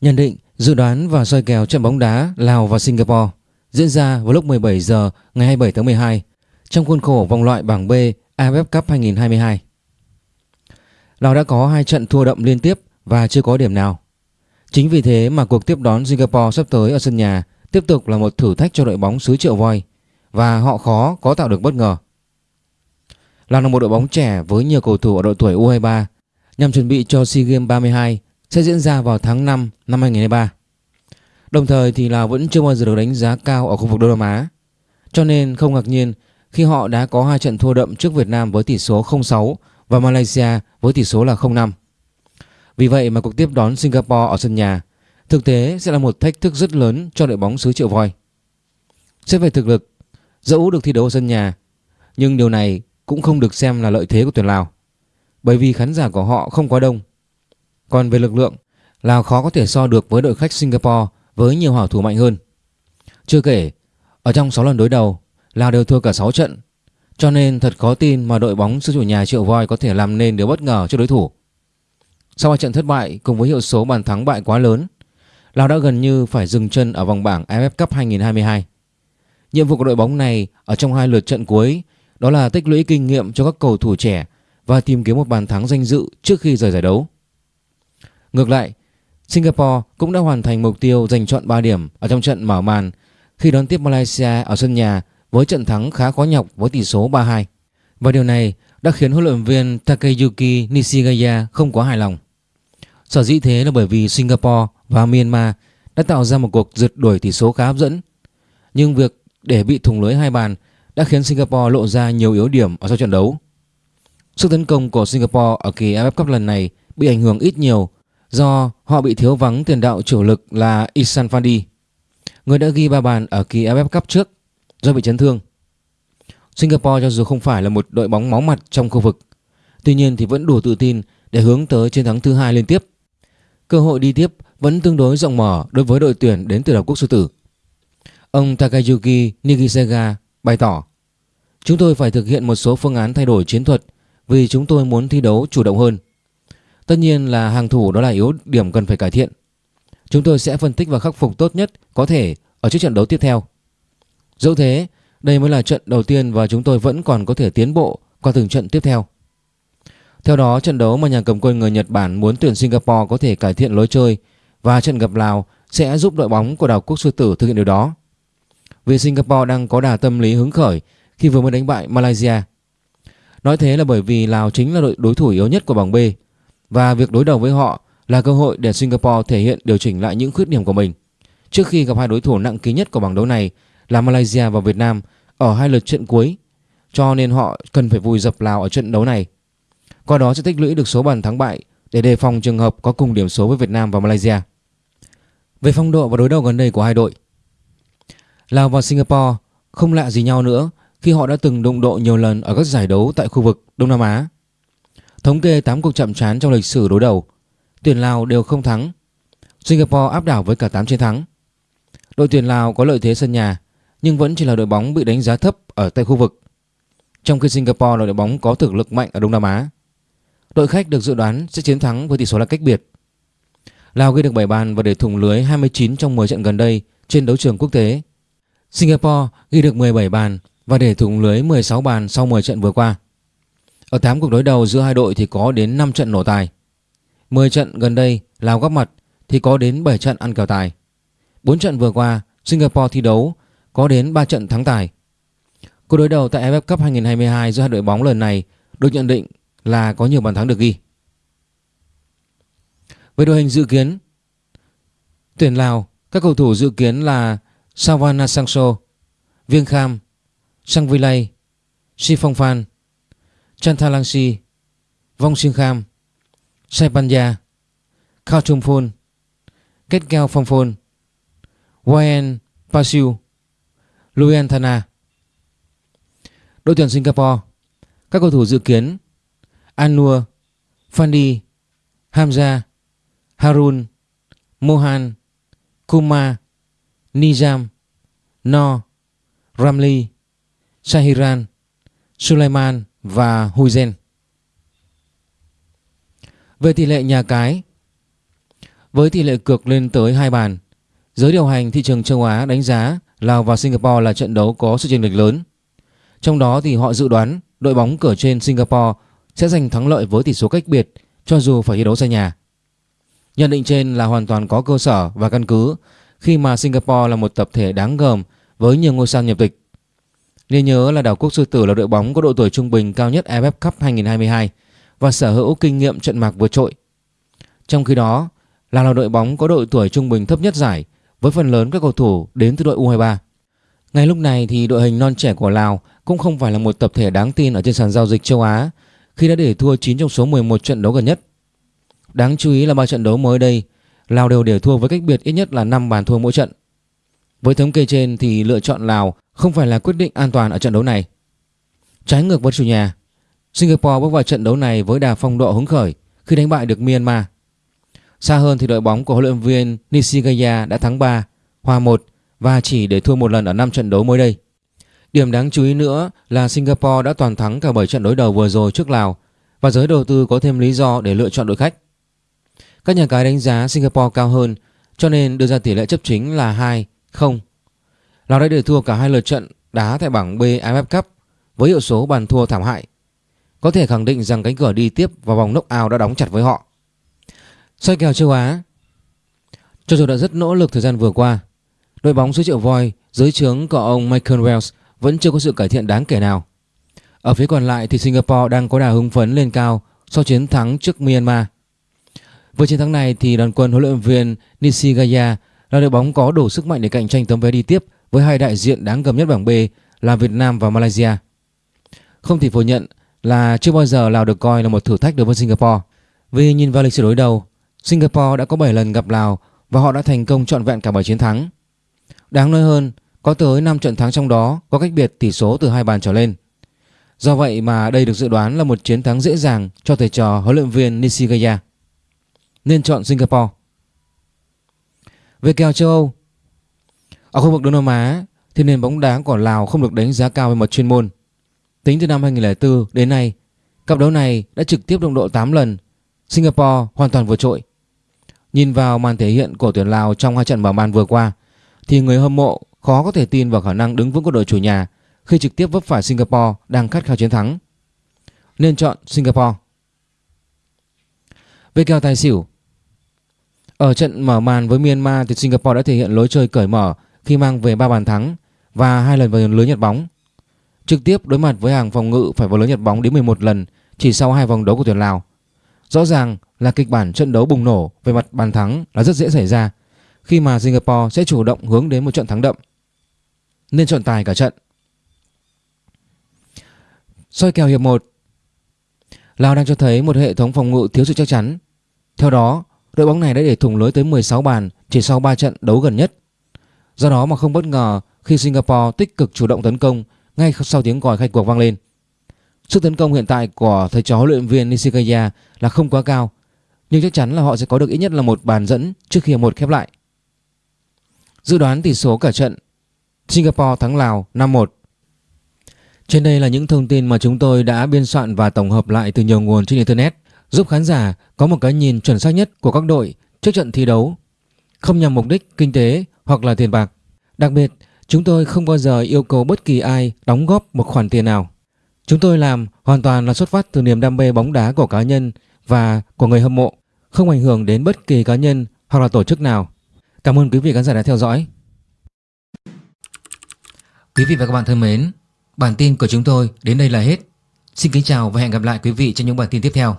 Nhận định, dự đoán và soi kèo trận bóng đá Lào và Singapore diễn ra vào lúc 17 giờ ngày 27 tháng 12 trong khuôn khổ vòng loại bảng B AFF Cup 2022. Lào đã có hai trận thua đậm liên tiếp và chưa có điểm nào. Chính vì thế mà cuộc tiếp đón Singapore sắp tới ở sân nhà tiếp tục là một thử thách cho đội bóng xứ Triệu Voi và họ khó có tạo được bất ngờ. Lào là một đội bóng trẻ với nhiều cầu thủ ở độ tuổi U23 nhằm chuẩn bị cho SEA Games 32 sẽ diễn ra vào tháng 5 năm 2023. Đồng thời thì Lào vẫn chưa bao giờ được đánh giá cao ở khu vực Đông Nam Á. Cho nên không ngạc nhiên khi họ đã có hai trận thua đậm trước Việt Nam với tỷ số 0-6 và Malaysia với tỷ số là 0-5. Vì vậy mà cuộc tiếp đón Singapore ở sân nhà thực tế sẽ là một thách thức rất lớn cho đội bóng xứ Triệu Voi. Xét về thực lực, dẫu được thi đấu ở sân nhà, nhưng điều này cũng không được xem là lợi thế của tuyển Lào, bởi vì khán giả của họ không quá đông. Còn về lực lượng, Lào khó có thể so được với đội khách Singapore với nhiều hảo thủ mạnh hơn. Chưa kể, ở trong 6 lần đối đầu, Lào đều thua cả 6 trận, cho nên thật khó tin mà đội bóng sư chủ nhà Triệu Voi có thể làm nên điều bất ngờ cho đối thủ. Sau hai trận thất bại cùng với hiệu số bàn thắng bại quá lớn, Lào đã gần như phải dừng chân ở vòng bảng AFF Cup 2022. Nhiệm vụ của đội bóng này ở trong hai lượt trận cuối đó là tích lũy kinh nghiệm cho các cầu thủ trẻ và tìm kiếm một bàn thắng danh dự trước khi rời giải đấu. Ngược lại, Singapore cũng đã hoàn thành mục tiêu giành chọn 3 điểm ở trong trận mở màn khi đón tiếp Malaysia ở sân nhà với trận thắng khá khó nhọc với tỷ số 3-2. Và điều này đã khiến huấn luyện viên Takeyuki Nishigaya không quá hài lòng. Sở dĩ thế là bởi vì Singapore và Myanmar đã tạo ra một cuộc rượt đuổi tỷ số khá hấp dẫn. Nhưng việc để bị thủng lưới hai bàn đã khiến Singapore lộ ra nhiều yếu điểm ở sau trận đấu. Sức tấn công của Singapore ở kỳ AFF Cup lần này bị ảnh hưởng ít nhiều do họ bị thiếu vắng tiền đạo chủ lực là Isan Fandi, người đã ghi ba bàn ở kỳ AFF Cup trước do bị chấn thương. Singapore cho dù không phải là một đội bóng máu mặt trong khu vực, tuy nhiên thì vẫn đủ tự tin để hướng tới chiến thắng thứ hai liên tiếp. Cơ hội đi tiếp vẫn tương đối rộng mở đối với đội tuyển đến từ đảo quốc sư tử. Ông Takayuki Nigisega bày tỏ Chúng tôi phải thực hiện một số phương án thay đổi chiến thuật vì chúng tôi muốn thi đấu chủ động hơn. Tất nhiên là hàng thủ đó là yếu điểm cần phải cải thiện. Chúng tôi sẽ phân tích và khắc phục tốt nhất có thể ở trước trận đấu tiếp theo. Dẫu thế, đây mới là trận đầu tiên và chúng tôi vẫn còn có thể tiến bộ qua từng trận tiếp theo. Theo đó, trận đấu mà nhà cầm quân người Nhật Bản muốn tuyển Singapore có thể cải thiện lối chơi và trận gặp Lào sẽ giúp đội bóng của đảo quốc sư tử thực hiện điều đó. Vì Singapore đang có đà tâm lý hứng khởi khi vừa mới đánh bại Malaysia. Nói thế là bởi vì Lào chính là đội đối thủ yếu nhất của bảng B và việc đối đầu với họ là cơ hội để Singapore thể hiện điều chỉnh lại những khuyết điểm của mình trước khi gặp hai đối thủ nặng ký nhất của bảng đấu này là Malaysia và Việt Nam ở hai lượt trận cuối cho nên họ cần phải vùi dập Lào ở trận đấu này. Qua đó sẽ tích lũy được số bàn thắng bại để đề phòng trường hợp có cùng điểm số với Việt Nam và Malaysia. Về phong độ và đối đầu gần đây của hai đội, Lào và Singapore không lạ gì nhau nữa khi họ đã từng đụng độ nhiều lần ở các giải đấu tại khu vực Đông Nam Á. Thống kê 8 cuộc chạm trán trong lịch sử đối đầu, tuyển Lào đều không thắng. Singapore áp đảo với cả 8 chiến thắng. Đội tuyển Lào có lợi thế sân nhà nhưng vẫn chỉ là đội bóng bị đánh giá thấp ở tại khu vực. Trong khi Singapore là đội bóng có thực lực mạnh ở Đông Nam Á. Đội khách được dự đoán sẽ chiến thắng với tỷ số là cách biệt. Lào ghi được 7 bàn và để thủng lưới 29 trong 10 trận gần đây trên đấu trường quốc tế. Singapore ghi được 17 bàn và để thủng lưới 16 bàn sau 10 trận vừa qua. Ở 8 cuộc đối đầu giữa hai đội thì có đến 5 trận nổ tài. 10 trận gần đây, Lào góp mặt thì có đến 7 trận ăn kèo tài. 4 trận vừa qua, Singapore thi đấu, có đến 3 trận thắng tài. Cuộc đối đầu tại AFF Cup 2022 giữa hai đội bóng lần này được nhận định là có nhiều bàn thắng được ghi. Với đội hình dự kiến, Tuyển Lào, Các cầu thủ dự kiến là Savana Sangso Viêng Kham Sang Vilay Si Phong Phan Chantalangsi Vong Sinh Kham Saipanya Khao Trung Phôn Kết Cao Phong Phôn Wayan Pasiu Luyan Thana Đội tuyển Singapore, Các cầu thủ dự kiến Anur Fandi Hamza Harun, Mohan, Kumar, Nizam No Ramli, Shahiran, Sulaiman và Huizen Về tỷ lệ nhà cái, với tỷ lệ cược lên tới hai bàn. Giới điều hành thị trường châu Á đánh giá Lào và Singapore là trận đấu có sự chênh lệch lớn. Trong đó thì họ dự đoán đội bóng cửa trên Singapore sẽ giành thắng lợi với tỷ số cách biệt, cho dù phải thi đấu xa nhà. Nhận định trên là hoàn toàn có cơ sở và căn cứ, khi mà Singapore là một tập thể đáng gờm với nhiều ngôi sao nhập tịch. Nên nhớ là đảo quốc sư tử là đội bóng có độ tuổi trung bình cao nhất AFF Cup 2022 và sở hữu kinh nghiệm trận mạc vượt trội. Trong khi đó, Lào là đội bóng có độ tuổi trung bình thấp nhất giải với phần lớn các cầu thủ đến từ đội U23. Ngay lúc này thì đội hình non trẻ của Lào cũng không phải là một tập thể đáng tin ở trên sàn giao dịch châu Á khi đã để thua 9 trong số 11 trận đấu gần nhất. Đáng chú ý là ba trận đấu mới đây, Lào đều để thua với cách biệt ít nhất là 5 bàn thua mỗi trận. Với thống kê trên thì lựa chọn Lào không phải là quyết định an toàn ở trận đấu này. Trái ngược với chủ nhà, Singapore bước vào trận đấu này với đà phong độ hứng khởi khi đánh bại được Myanmar. Xa hơn thì đội bóng của huấn luyện viên Nishigaya đã thắng 3, hòa 1 và chỉ để thua một lần ở 5 trận đấu mới đây. Điểm đáng chú ý nữa là Singapore đã toàn thắng cả 7 trận đối đầu vừa rồi trước Lào và giới đầu tư có thêm lý do để lựa chọn đội khách. Các nhà cái đánh giá Singapore cao hơn cho nên đưa ra tỷ lệ chấp chính là 2-0. Lào đã để thua cả hai lượt trận đá tại bảng B AFF Cup với hiệu số bàn thua thảm hại. Có thể khẳng định rằng cánh cửa đi tiếp vào vòng knock-out đã đóng chặt với họ. Soi kèo châu Á Cho dù đã rất nỗ lực thời gian vừa qua, đội bóng số triệu voi dưới trướng của ông Michael Wells vẫn chưa có sự cải thiện đáng kể nào. Ở phía còn lại thì Singapore đang có đà hứng phấn lên cao sau chiến thắng trước Myanmar. Với chiến thắng này thì đoàn quân huấn luyện viên Nishigaya là đội bóng có đủ sức mạnh để cạnh tranh tấm vé đi tiếp với hai đại diện đáng gầm nhất bảng B là Việt Nam và Malaysia. Không thể phủ nhận là chưa bao giờ Lào được coi là một thử thách đối với Singapore. Vì nhìn vào lịch sử đối đầu, Singapore đã có 7 lần gặp Lào và họ đã thành công trọn vẹn cả 7 chiến thắng. Đáng nói hơn, có tới 5 trận thắng trong đó có cách biệt tỷ số từ hai bàn trở lên. Do vậy mà đây được dự đoán là một chiến thắng dễ dàng cho thầy trò huấn luyện viên Nishigaya. Nên chọn Singapore. Về kèo châu Âu ở khu vực Đông Nam Á thì nền bóng đá của Lào không được đánh giá cao về mặt chuyên môn. Tính từ năm 2004 đến nay, cặp đấu này đã trực tiếp đồng độ 8 lần. Singapore hoàn toàn vượt trội. Nhìn vào màn thể hiện của tuyển Lào trong hai trận mở màn vừa qua thì người hâm mộ khó có thể tin vào khả năng đứng vững của đội chủ nhà khi trực tiếp vấp phải Singapore đang khát khao chiến thắng. Nên chọn Singapore. Về kèo tài xỉu Ở trận mở màn với Myanmar thì Singapore đã thể hiện lối chơi cởi mở khi mang về 3 bàn thắng và hai lần vào lưới nhật bóng. Trực tiếp đối mặt với hàng phòng ngự phải vào lưới nhật bóng đến 11 lần chỉ sau hai vòng đấu của tuyển Lào. Rõ ràng là kịch bản trận đấu bùng nổ về mặt bàn thắng là rất dễ xảy ra khi mà Singapore sẽ chủ động hướng đến một trận thắng đậm. Nên chọn tài cả trận. Soi kèo hiệp 1 Lào đang cho thấy một hệ thống phòng ngự thiếu sự chắc chắn. Theo đó, đội bóng này đã để thủng lưới tới 16 bàn chỉ sau 3 trận đấu gần nhất. Do đó mà không bất ngờ khi Singapore tích cực chủ động tấn công ngay sau tiếng còi khai cuộc vang lên. Sức tấn công hiện tại của thầy trò huấn luyện viên Nishikaya là không quá cao, nhưng chắc chắn là họ sẽ có được ít nhất là một bàn dẫn trước khi một khép lại. Dự đoán tỷ số cả trận Singapore thắng Lào 5-1 Trên đây là những thông tin mà chúng tôi đã biên soạn và tổng hợp lại từ nhiều nguồn trên Internet giúp khán giả có một cái nhìn chuẩn xác nhất của các đội trước trận thi đấu không nhằm mục đích kinh tế hoặc là tiền bạc. Đặc biệt, chúng tôi không bao giờ yêu cầu bất kỳ ai đóng góp một khoản tiền nào. Chúng tôi làm hoàn toàn là xuất phát từ niềm đam mê bóng đá của cá nhân và của người hâm mộ, không ảnh hưởng đến bất kỳ cá nhân hoặc là tổ chức nào. Cảm ơn quý vị khán giả đã theo dõi. Quý vị và các bạn thân mến, bản tin của chúng tôi đến đây là hết. Xin kính chào và hẹn gặp lại quý vị trong những bản tin tiếp theo.